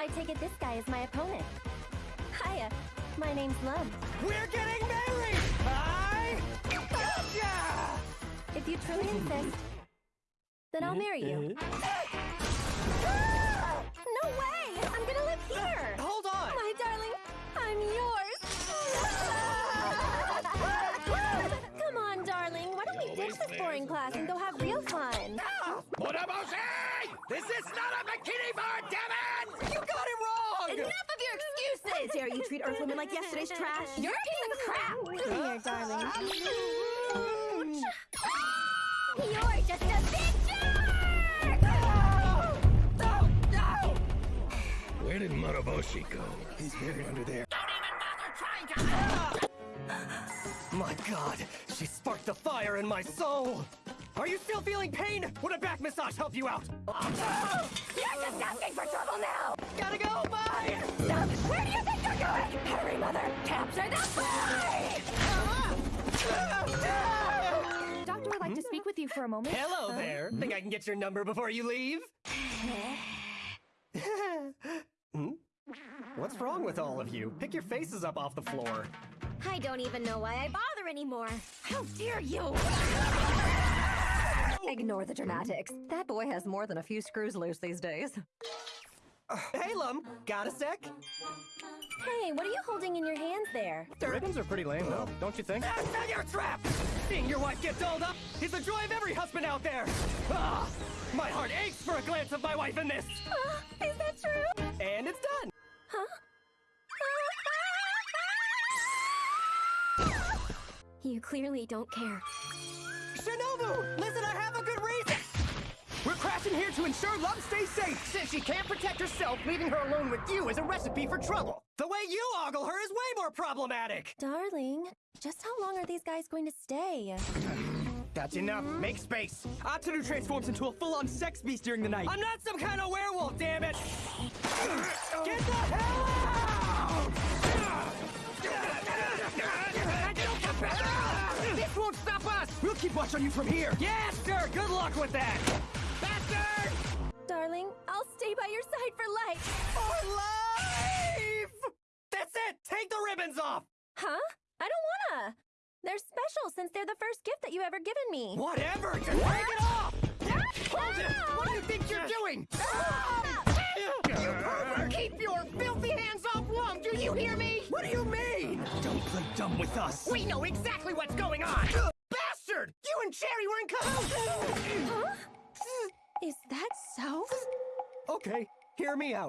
I take it this guy is my opponent. Hiya, my name's Lum. We're getting married! I gotcha! If you truly insist, then I'll marry you. Mm-hmm. No way! I'm gonna live here! Hold on! My darling, I'm yours! Come on, darling. Why don't we ditch this boring class and go have real fun? Moroboshi! This is not a bikini bar, damn it! You got it wrong! Enough of your excuses! How dare you treat Earth women like yesterday's trash? You're a piece of crap! Come here, darling. You're just a big jerk! No! No! Where did Moroboshi go? He's buried under there. Don't even bother trying to... My god, she sparked the fire in my soul! Are you still feeling pain? Would a back massage help you out? You're just asking for trouble now! Gotta go, bye! Where do you mother! Capture the fly! Doctor would like to speak with you for a moment. Hello there. Think I can get your number before you leave? hmm? What's wrong with all of you? Pick your faces up off the floor. I don't even know why I bother anymore. How dare you! Ignore the dramatics. That boy has more than a few screws loose these days. Hey, Lum, got a sec? Hey, what are you holding in your hands there? The ribbons are pretty lame, though, don't you think? That's not your trap! Seeing your wife get dolled up is the joy of every husband out there! Ah, my heart aches for a glance of my wife in this! Uh, is that true? And it's done! Huh? you clearly don't care. Shinobu! Listen, I have a good reason! We're crashing here to ensure Love stays safe! Since she can't protect herself, leaving her alone with you is a recipe for trouble! The way you ogle her is way more problematic! Darling, just how long are these guys going to stay? That's enough. Make space. Ataru transforms into a full-on sex beast during the night. I'm not some kind of werewolf, damn it! Get the hell out! This won't stop us! We'll keep watch on you from here. Yes, sir. Good luck with that. Darling, I'll stay by your side for life. For life! That's it. Take the ribbons off. Huh? I don't wanna. They're special since they're the first gift that you ever given me. Whatever. Just take it off. Hold it. Ah! What do you think you're doing? You pervert! Keep your filthy hands off Lum! Do you hear me? What do you mean? Don't play dumb with us. We know exactly what's going on! Bastard! You and Cherry were in cahoots! Huh? Is that so? Okay, hear me out.